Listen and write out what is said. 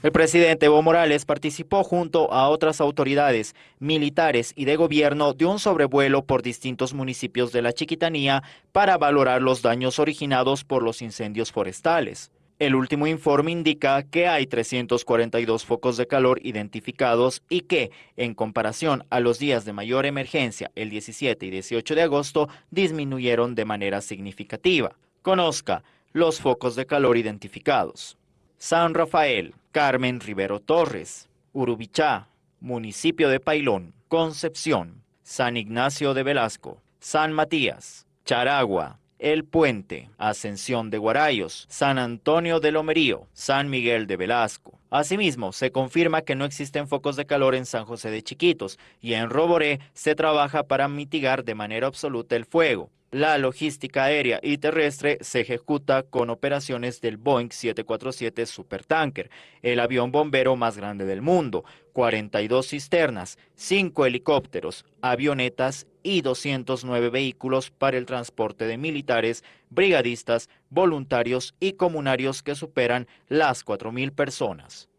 El presidente Evo Morales participó junto a otras autoridades militares y de gobierno de un sobrevuelo por distintos municipios de la Chiquitanía para valorar los daños originados por los incendios forestales. El último informe indica que hay 342 focos de calor identificados y que, en comparación a los días de mayor emergencia, el 17 y 18 de agosto, disminuyeron de manera significativa. Conozca los focos de calor identificados. San Rafael, Carmen Rivero Torres, Urubichá, municipio de Pailón, Concepción, San Ignacio de Velasco, San Matías, Charagua, el Puente, Ascensión de Guarayos, San Antonio de Lomerío, San Miguel de Velasco. Asimismo, se confirma que no existen focos de calor en San José de Chiquitos y en Roboré se trabaja para mitigar de manera absoluta el fuego. La logística aérea y terrestre se ejecuta con operaciones del Boeing 747 Supertanker, el avión bombero más grande del mundo, 42 cisternas, 5 helicópteros, avionetas y 209 vehículos para el transporte de militares, brigadistas, voluntarios y comunarios que superan las 4.000 personas.